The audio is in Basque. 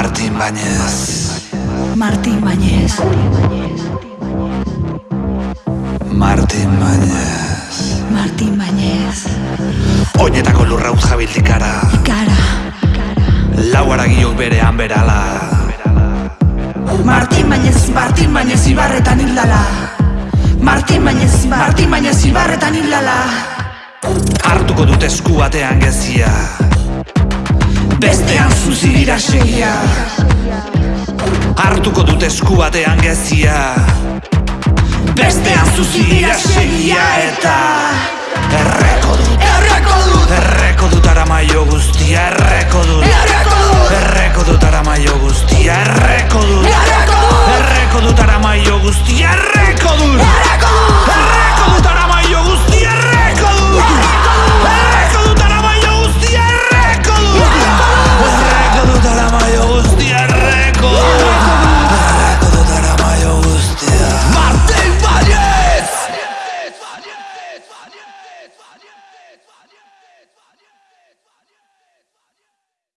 Martin Bañez. Martin Bañez. Martin Bañez. Martin Bañez. Oinetako lurra utz jabildik ara Kara. Lau aragiok berean berala. Martin Bañez, Martin Bañez ibarretan hildala. Martin Bañez, Martin Bañez ibarretan hildala. Hartuko dut esku batean gezia zuzira seia Artuko dut esku batean gezia. Bestean zuzira seia eta Erreko dut, erreko dut, erreko dut, erreko maio guztia.